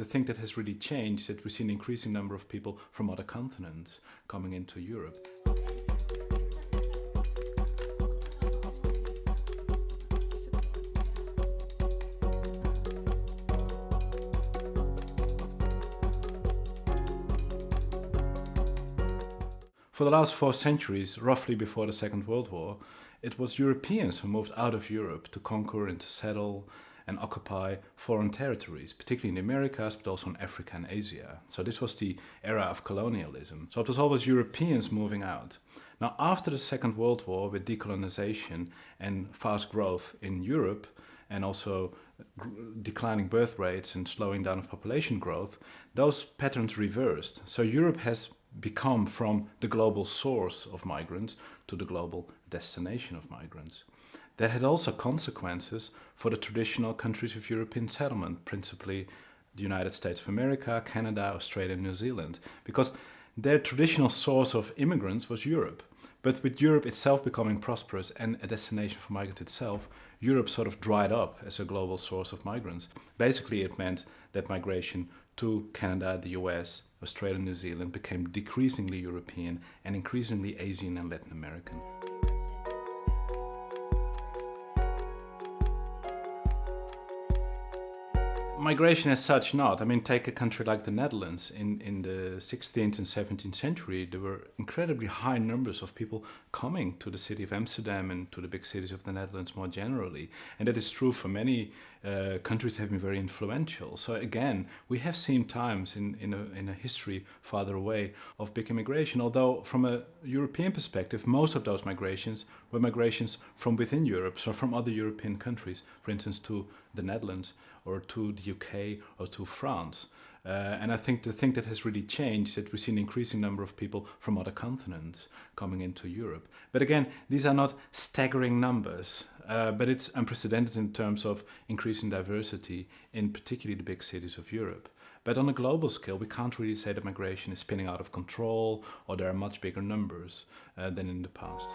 The thing that has really changed is that we see an increasing number of people from other continents coming into Europe. For the last four centuries, roughly before the Second World War, it was Europeans who moved out of Europe to conquer and to settle and occupy foreign territories, particularly in the Americas, but also in Africa and Asia. So this was the era of colonialism. So it was always Europeans moving out. Now, after the Second World War, with decolonization and fast growth in Europe, and also declining birth rates and slowing down of population growth, those patterns reversed. So Europe has become from the global source of migrants to the global destination of migrants. That had also consequences for the traditional countries of European settlement, principally the United States of America, Canada, Australia, and New Zealand, because their traditional source of immigrants was Europe. But with Europe itself becoming prosperous and a destination for migrants itself, Europe sort of dried up as a global source of migrants. Basically, it meant that migration to Canada, the US, Australia, and New Zealand became decreasingly European and increasingly Asian and Latin American. Migration as such not. I mean, take a country like the Netherlands. In, in the 16th and 17th century, there were incredibly high numbers of people coming to the city of Amsterdam and to the big cities of the Netherlands more generally. And that is true for many uh, countries that have been very influential. So again, we have seen times in, in, a, in a history farther away of big immigration, although from a European perspective, most of those migrations were migrations from within Europe, so from other European countries, for instance, to the Netherlands or to the UK or to France. Uh, and I think the thing that has really changed is that we see an increasing number of people from other continents coming into Europe. But again, these are not staggering numbers, uh, but it's unprecedented in terms of increasing diversity in particularly the big cities of Europe. But on a global scale, we can't really say that migration is spinning out of control or there are much bigger numbers uh, than in the past.